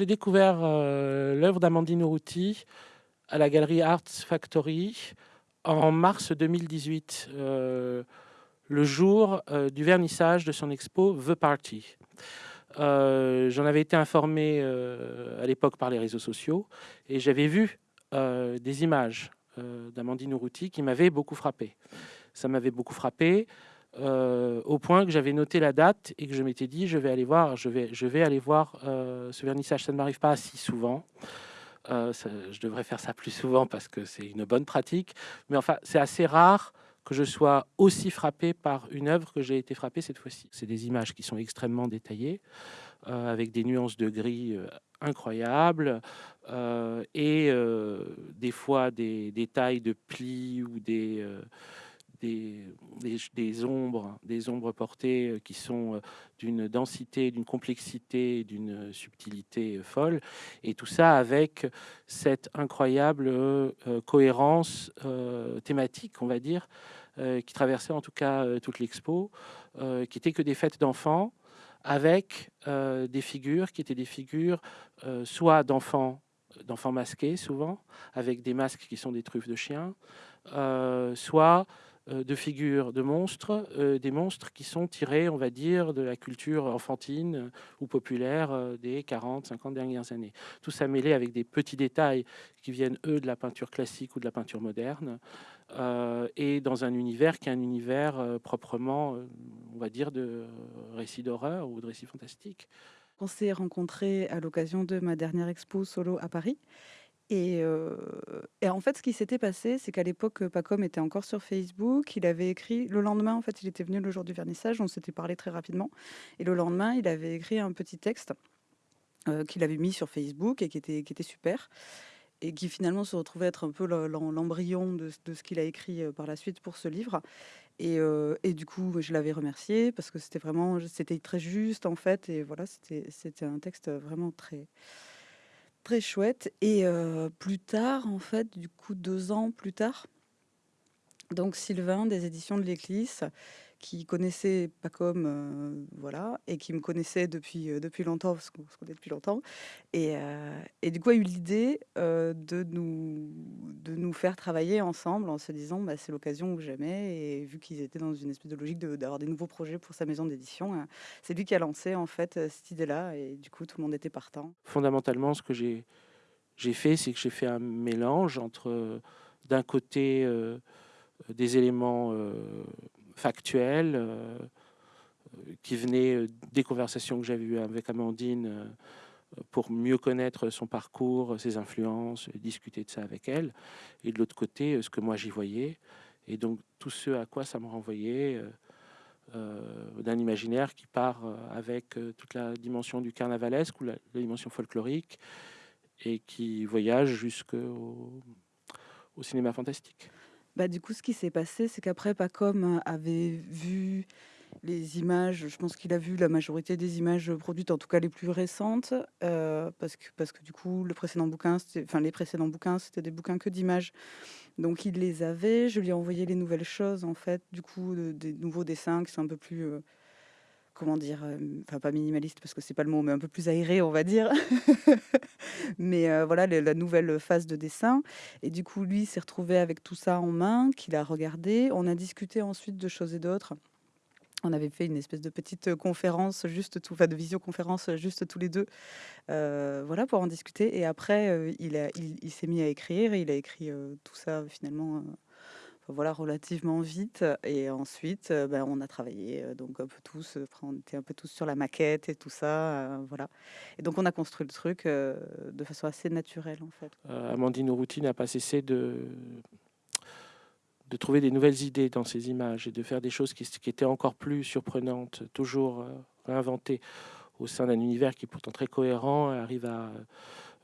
J'ai découvert l'œuvre d'Amandine Urruti à la galerie Arts Factory en mars 2018, le jour du vernissage de son expo The Party. J'en avais été informé à l'époque par les réseaux sociaux et j'avais vu des images d'Amandine Urruti qui m'avaient beaucoup frappé. Ça m'avait beaucoup frappé euh, au point que j'avais noté la date et que je m'étais dit je vais aller voir, je vais, je vais aller voir euh, ce vernissage. Ça ne m'arrive pas si souvent. Euh, je devrais faire ça plus souvent parce que c'est une bonne pratique. Mais enfin, c'est assez rare que je sois aussi frappé par une œuvre que j'ai été frappé cette fois-ci. C'est des images qui sont extrêmement détaillées, avec des nuances de gris incroyables, et des fois des détails de plis ou des des, ombres, des ombres portées euh, qui sont euh, d'une densité, d'une complexité, d'une subtilité euh, folle, et tout ça avec cette incroyable cohérence thématique, on va dire, qui traversait en tout cas toute l'expo, qui était que des fêtes d'enfants, avec des figures qui étaient des figures soit d'enfants d'enfants masqués souvent, avec des masques qui sont des truffes de chiens, soit de figures de monstres, euh, des monstres qui sont tirés, on va dire, de la culture enfantine ou populaire euh, des 40, 50 dernières années. Tout ça mêlé avec des petits détails qui viennent, eux, de la peinture classique ou de la peinture moderne, et dans un univers qui est un univers proprement, on va dire, de récits d'horreur ou de récits fantastiques. On s'est rencontrés à l'occasion de ma dernière expo solo à Paris. Et, en fait, ce qui s'était passé, c'est qu'à l'époque, Pacom était encore sur Facebook. Il avait écrit le lendemain, en fait, il était venu le jour du vernissage. On s'était parlé très rapidement. Et le lendemain, il avait écrit un petit texte qu'il avait mis sur Facebook et qui était, super. Et qui finalement se retrouvait être un peu l'embryon de, ce qu'il a écrit par la suite pour ce livre. Et, et du coup, je l'avais remercié parce que c'était vraiment, c'était très juste en fait. Et voilà, c'était un texte vraiment très, Très chouette. Et plus tard, en fait, du coup, deux ans plus tard, donc Sylvain des éditions de l'Église, qui connaissait pas comme voilà, et qui me connaissait depuis, depuis longtemps, parce qu'on se connaît depuis longtemps. Et et du coup a eu l'idée, de nous de nous faire travailler ensemble en se disant: «Bah, c'est l'occasion ou jamais» et vu qu'ils étaient dans une espèce de logique d'avoir des nouveaux projets pour sa maison d'édition, c'est lui qui a lancé en fait, cette idée-là. Et du coup tout le monde était partant. Fondamentalement, ce que j'ai fait, c'est que j'ai fait un mélange entre, d'un côté, des éléments, factuels, euh, qui venaient euh, des conversations que j'avais eues avec Amandine euh, pour mieux connaître son parcours, ses influences, discuter de ça avec elle. Et de l'autre côté, ce que moi j'y voyais. Et donc tout ce à quoi ça me renvoyait, d'un imaginaire qui part avec toute la dimension du carnavalesque ou la, dimension folklorique et qui voyage jusqu'au au cinéma fantastique. Bah, du coup, ce qui s'est passé, c'est qu'après, Pacom avait vu les images, je pense qu'il a vu la majorité des images produites, en tout cas les plus récentes, euh, parce, que, parce que du coup, le précédent bouquin, enfin, les précédents bouquins, c'était des bouquins que d'images. Donc, il les avait. Je lui ai envoyé les nouvelles choses, en fait, du coup, des nouveaux dessins qui sont un peu plus. Euh, comment dire, euh, enfin pas minimaliste parce que c'est pas le mot, mais un peu plus aéré, on va dire. mais euh, voilà, la nouvelle phase de dessin. Et du coup, lui s'est retrouvé avec tout ça en main, qu'il a regardé. On a discuté ensuite de choses et d'autres. On avait fait une espèce de petite conférence, juste tout, enfin de visioconférence, juste tous les deux, euh, voilà, pour en discuter. Et après, il, il, s'est mis à écrire. Et il a écrit tout ça finalement voilà, relativement vite. Et ensuite, ben, on a travaillé donc un peu tous, on était un peu tous sur la maquette et tout ça, voilà. Et donc on a construit le truc de façon assez naturelle en fait. Amandine Urruti n'a pas cessé de de trouver des nouvelles idées dans ces images et de faire des choses qui étaient encore plus surprenantes, toujours réinventées au sein d'un univers qui est pourtant très cohérent, arrive à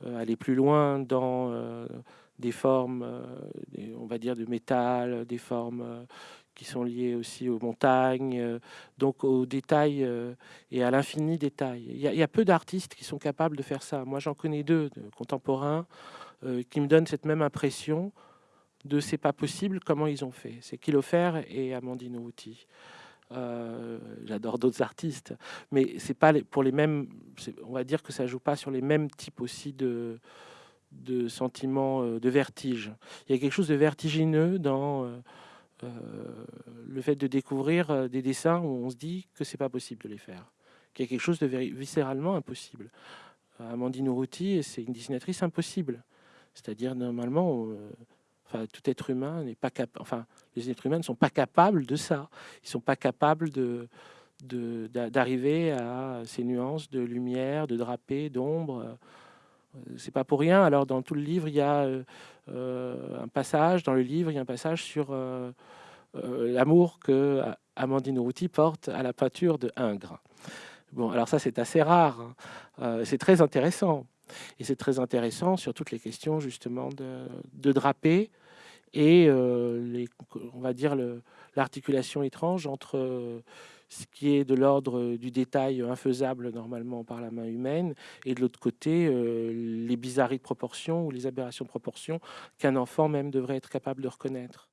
aller plus loin dans des formes, euh, on va dire, de métal, des formes euh, qui sont liées aussi aux montagnes, euh, donc aux détails et à l'infini détail. Il y, a peu d'artistes qui sont capables de faire ça. Moi, j'en connais deux de contemporains qui me donnent cette même impression de c'est pas possible, comment ils ont fait. C'est Kilofer et Amandine Outi. J'adore d'autres artistes, mais c'est pas pour les mêmes. On va dire que ça joue pas sur les mêmes types aussi de de sentiments de vertige. Il y a quelque chose de vertigineux dans le fait de découvrir des dessins où on se dit que c'est pas possible de les faire, qu'il y a quelque chose de viscéralement impossible. Amandine Urruti, c'est une dessinatrice impossible. C'est-à-dire, normalement, enfin, tout être humain n'est pas capable. Enfin, les êtres humains ne sont pas capables de ça. Ils ne sont pas capables de d'arriver à ces nuances de lumière, de drapé, d'ombre. C'est pas pour rien. Alors, dans tout le livre, il y a euh, un passage. Dans le livre, il y a un passage sur euh, euh, l'amour que Amandine Routy porte à la peinture de Ingres. Bon, alors ça, c'est assez rare. Hein. Euh, c'est très intéressant. Et c'est très intéressant sur toutes les questions, justement, de, de draper et, euh, on va dire, l'articulation étrange entre euh, ce qui est de l'ordre du détail infaisable normalement par la main humaine, et de l'autre côté, les bizarreries de proportion ou les aberrations de proportion qu'un enfant même devrait être capable de reconnaître.